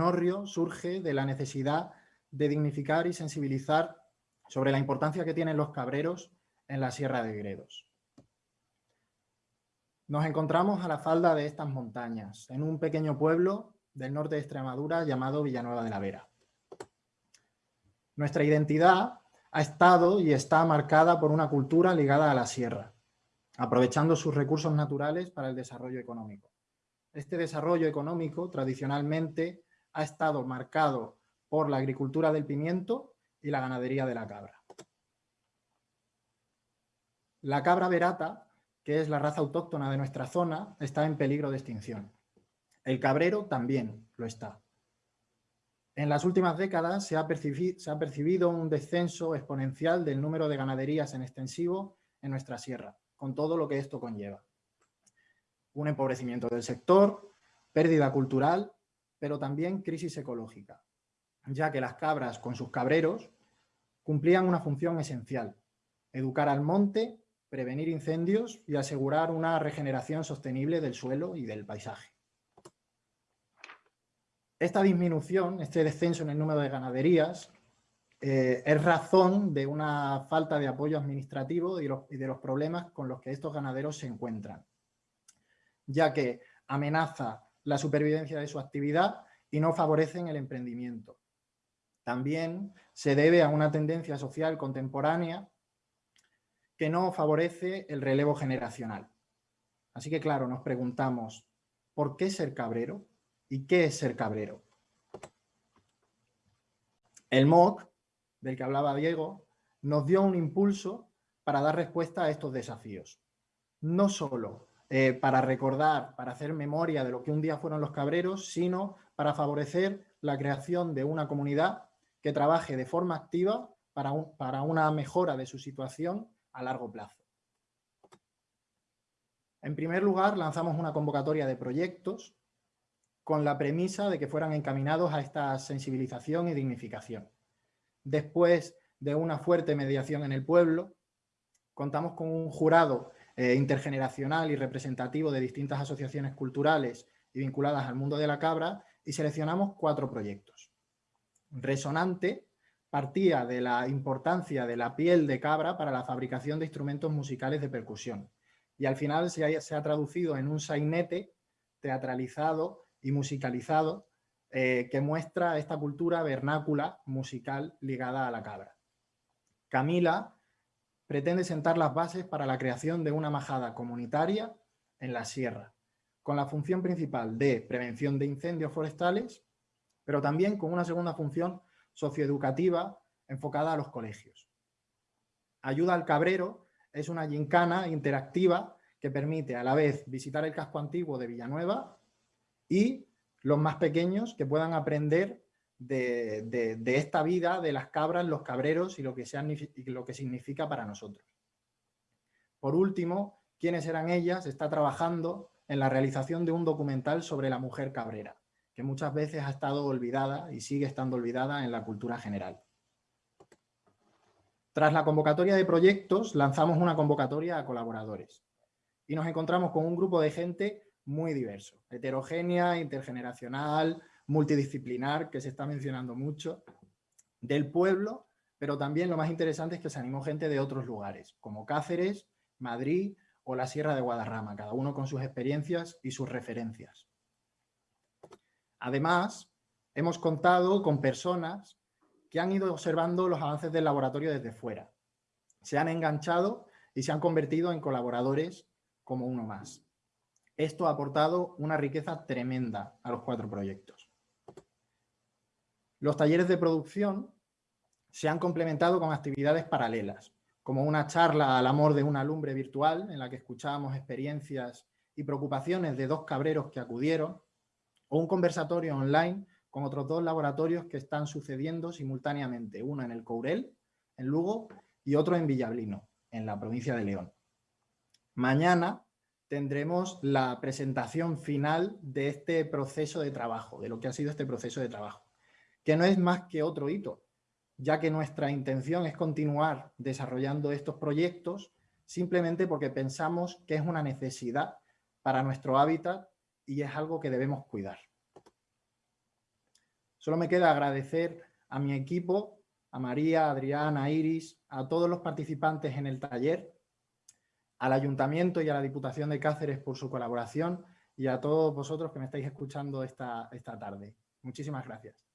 Norrio surge de la necesidad de dignificar y sensibilizar sobre la importancia que tienen los cabreros en la Sierra de Gredos. Nos encontramos a la falda de estas montañas, en un pequeño pueblo del norte de Extremadura llamado Villanueva de la Vera. Nuestra identidad ha estado y está marcada por una cultura ligada a la sierra, aprovechando sus recursos naturales para el desarrollo económico. Este desarrollo económico tradicionalmente ha estado marcado por la agricultura del pimiento y la ganadería de la cabra. La cabra verata, que es la raza autóctona de nuestra zona, está en peligro de extinción. El cabrero también lo está. En las últimas décadas se ha, se ha, percibido un descenso exponencial del número de ganaderías en extensivo en nuestra sierra, con todo lo que esto conlleva. Un empobrecimiento del sector, pérdida cultural, pero también crisis ecológica, ya que las cabras con sus cabreros cumplían una función esencial, educar al monte, prevenir incendios y asegurar una regeneración sostenible del suelo y del paisaje. Esta disminución, este descenso en el número de ganaderías, eh, es razón de una falta de apoyo administrativo y, y de los problemas con los que estos ganaderos se encuentran, ya que amenaza la supervivencia de su actividad y no favorecen el emprendimiento. También se debe a una tendencia social contemporánea que no favorece el relevo generacional. Así que claro, nos preguntamos, ¿por qué ser cabrero? ¿Y qué es ser cabrero? El MOOC, del que hablaba Diego, nos dio un impulso para dar respuesta a estos desafíos. No solo eh, para recordar, para hacer memoria de lo que un día fueron los cabreros, sino para favorecer la creación de una comunidad que trabaje de forma activa para, para una mejora de su situación a largo plazo. En primer lugar, lanzamos una convocatoria de proyectos con la premisa de que fueran encaminados a esta sensibilización y dignificación. Después de una fuerte mediación en el pueblo, contamos con un jurado eh, intergeneracional y representativo de distintas asociaciones culturales y vinculadas al mundo de la cabra y seleccionamos cuatro proyectos. Resonante partía de la importancia de la piel de cabra para la fabricación de instrumentos musicales de percusión y al final se ha, traducido en un sainete teatralizado y musicalizado eh, que muestra esta cultura vernácula musical ligada a la cabra. Camila pretende sentar las bases para la creación de una majada comunitaria en la sierra, con la función principal de prevención de incendios forestales, pero también con una segunda función socioeducativa enfocada a los colegios. Ayuda al cabrero es una gincana interactiva que permite a la vez visitar el casco antiguo de Villanueva y los más pequeños que puedan aprender de, esta vida, de las cabras, los cabreros y lo, que lo que significa para nosotros. Por último, quiénes eran ellas, está trabajando en la realización de un documental sobre la mujer cabrera, que muchas veces ha estado olvidada y sigue estando olvidada en la cultura general. Tras la convocatoria de proyectos, lanzamos una convocatoria a colaboradores y nos encontramos con un grupo de gente muy diverso, heterogénea, intergeneracional, multidisciplinar, que se está mencionando mucho, del pueblo, pero también lo más interesante es que se animó gente de otros lugares, como Cáceres, Madrid o la Sierra de Guadarrama, cada uno con sus experiencias y sus referencias. Además, hemos contado con personas que han ido observando los avances del laboratorio desde fuera. Se han enganchado y se han convertido en colaboradores como uno más. Esto ha aportado una riqueza tremenda a los cuatro proyectos. Los talleres de producción se han complementado con actividades paralelas, como una charla al amor de una lumbre virtual en la que escuchábamos experiencias y preocupaciones de dos cabreros que acudieron, o un conversatorio online con otros dos laboratorios que están sucediendo simultáneamente, uno en el Courel, en Lugo, y otro en Villablino, en la provincia de León. Mañana tendremos la presentación final de este proceso de trabajo, de lo que ha sido este proceso de trabajo, que no es más que otro hito, ya que nuestra intención es continuar desarrollando estos proyectos simplemente porque pensamos que es una necesidad para nuestro hábitat y es algo que debemos cuidar. Solo me queda agradecer a mi equipo, a María, a Adrián, a Iris, a todos los participantes en el taller, al Ayuntamiento y a la Diputación de Cáceres por su colaboración y a todos vosotros que me estáis escuchando esta, esta tarde. Muchísimas gracias.